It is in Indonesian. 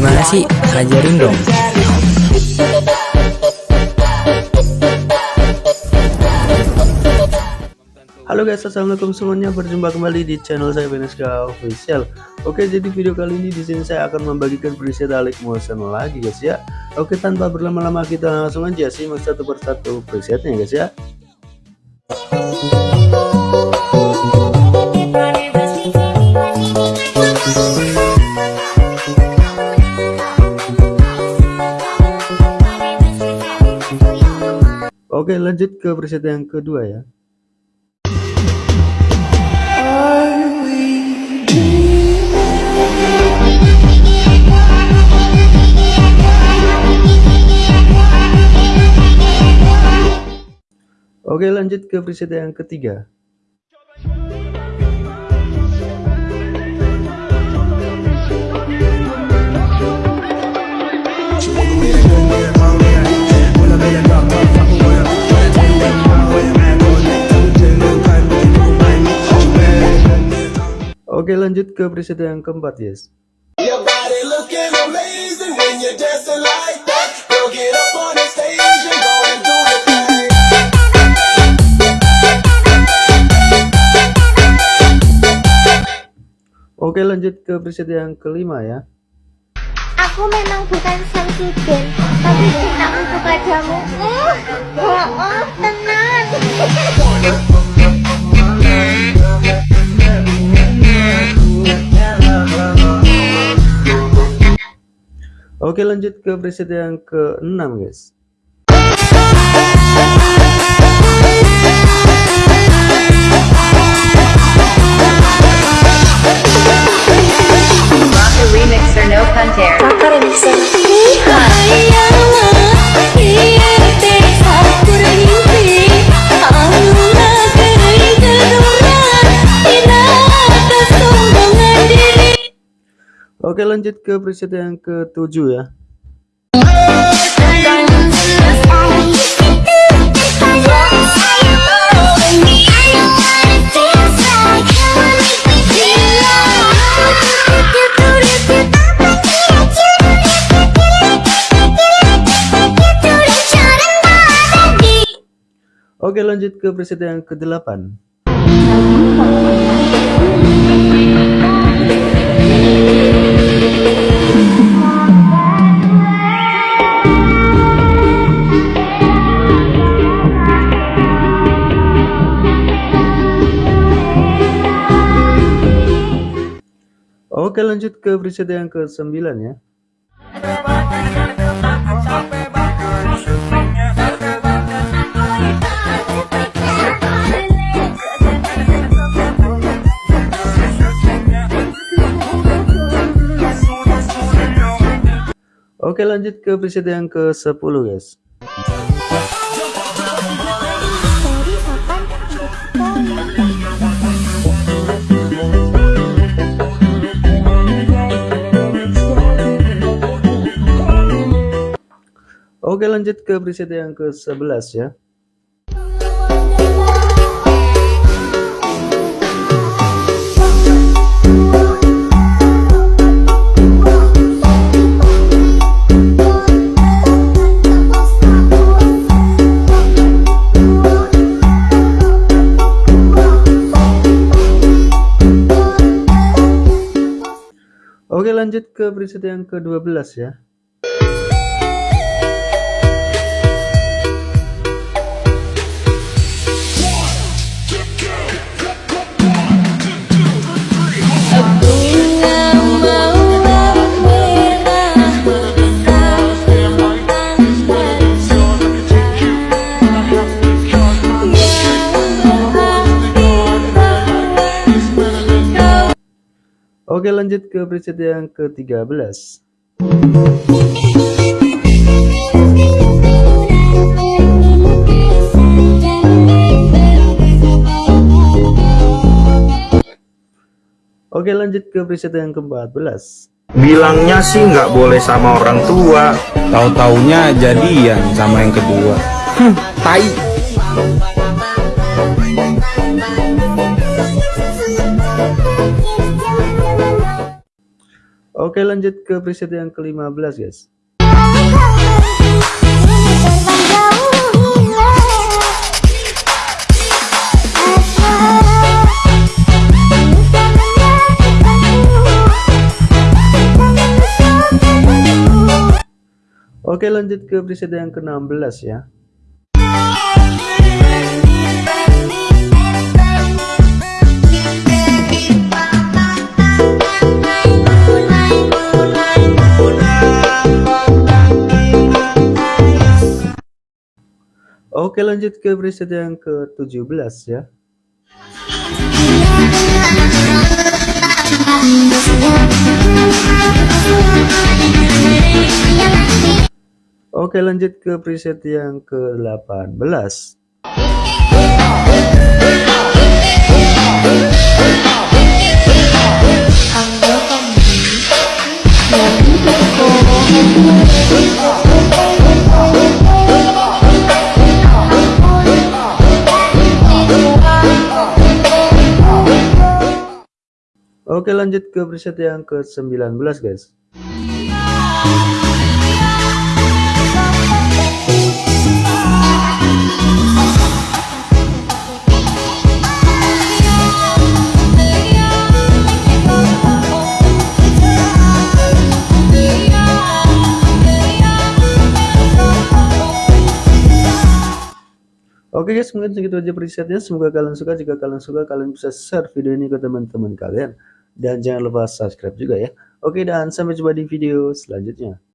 Gimana sih? Ajarin dong. Halo guys, assalamualaikum semuanya. Berjumpa kembali di channel saya Beneska Official. Oke, jadi video kali ini di sini saya akan membagikan preset Alik Motion lagi guys ya. Oke, tanpa berlama-lama kita langsung aja simak satu persatu presetnya guys ya. Oke lanjut ke preset yang kedua ya. Oke lanjut ke preset yang ketiga Oke lanjut ke preset yang keempat yes. Oke lanjut ke preset yang kelima ya. Aku memang bukan sang suden Tapi cintaku kepadamu. Uh, oh, oh, tenang Oke lanjut ke preset yang ke-6 guys Oke lanjut ke preset yang ke-7 ya. Oke lanjut ke preset yang ke-8 Oke lanjut ke preset yang ke-9 ya. Oke lanjut ke preset yang ke-10 guys Oke lanjut ke preset yang ke-11 ya. Oke lanjut ke preset yang ke-12 ya Oke lanjut ke preset yang ke-13 Oke lanjut ke preset yang ke-14 Bilangnya sih nggak boleh sama orang tua. Tahu-taunya jadian sama yang kedua. Hmm, tai Oke lanjut ke preset yang ke-15 guys. Oke lanjut ke preset yang ke-16 ya. Oke lanjut ke preset yang ke-17 ya. Oke lanjut ke preset yang ke-18 Oke lanjut ke preset yang ke-19 guys Oke guys, mungkin segitu aja presetnya. Semoga kalian suka. Jika kalian suka, kalian bisa share video ini ke teman-teman kalian. Dan jangan lupa subscribe juga ya. Oke, dan sampai jumpa di video selanjutnya.